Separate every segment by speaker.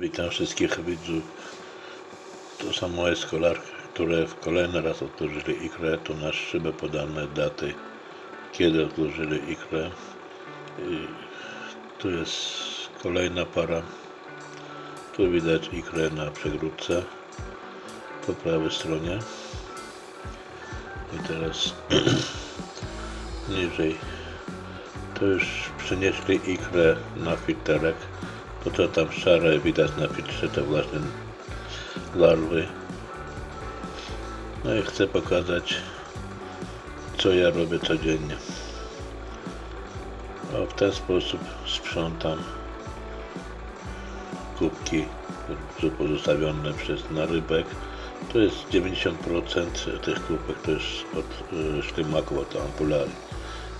Speaker 1: Witam wszystkich widzów. To są moje skolarki, które w kolejny raz otworzyli ikrę. Tu na szybę podane daty, kiedy otworzyli ikrę. I tu jest kolejna para. Tu widać ikrę na przegródce po prawej stronie. I teraz niżej to już przynieśli ikrę na filterek. To co tam szare widać na filtrze to właśnie larwy. No i chcę pokazać co ja robię codziennie. O, w ten sposób sprzątam kubki pozostawione przez narybek. To jest 90% tych kubek to jest od y, ślimaków, od ampularii.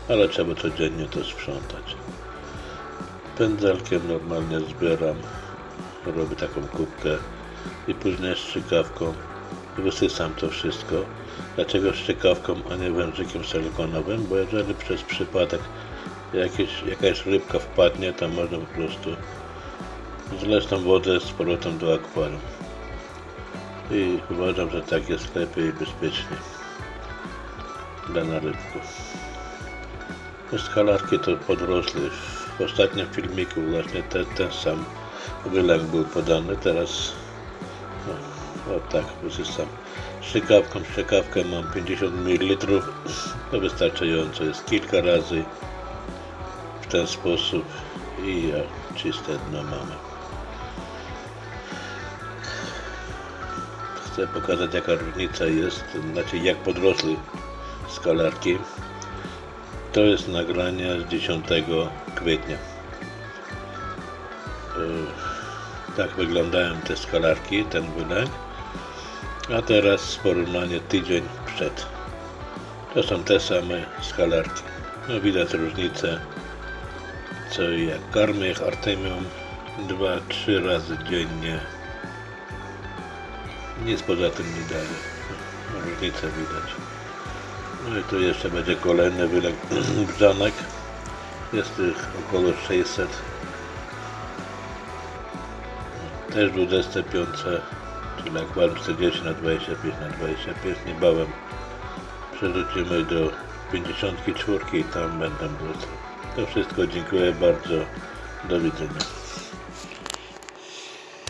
Speaker 1: Ale trzeba codziennie to sprzątać. Pędzelkiem normalnie zbieram, robię taką kubkę i później strzykawką wysysam to wszystko. Dlaczego strzykawką, a nie wężykiem silikonowym? Bo jeżeli przez przypadek jakieś, jakaś rybka wpadnie, to można po prostu zleć tą wodę z powrotem do akwarium. I uważam, że tak jest lepiej i bezpieczniej dla narybków. Skalarki to podrosły. W ostatnim filmiku właśnie te, ten sam wylęk był podany. Teraz o, o tak wysysam. Strzykawką, strzykawkę mam 50 ml. To wystarczająco jest kilka razy w ten sposób i o, czyste dno mamy. Chcę pokazać jaka różnica jest, znaczy jak podrosły skalarki. To jest nagranie z 10 kwietnia. Yy, Tak wyglądają te skalarki, ten wylęk. A teraz porównanie tydzień przed. To są te same skalarki. No widać różnicę. Co i jak karmię ich Artemium 2-3 razy dziennie. Nic poza tym nie daje. Różnicę widać. No i tu jeszcze będzie kolejny wylek brzanek. Jest ich około 600. Też 25, czyli akwarium 40 na 25 na 25. Niebawem przerzucimy do 54 i tam będą wrócą. To wszystko dziękuję bardzo. Do widzenia.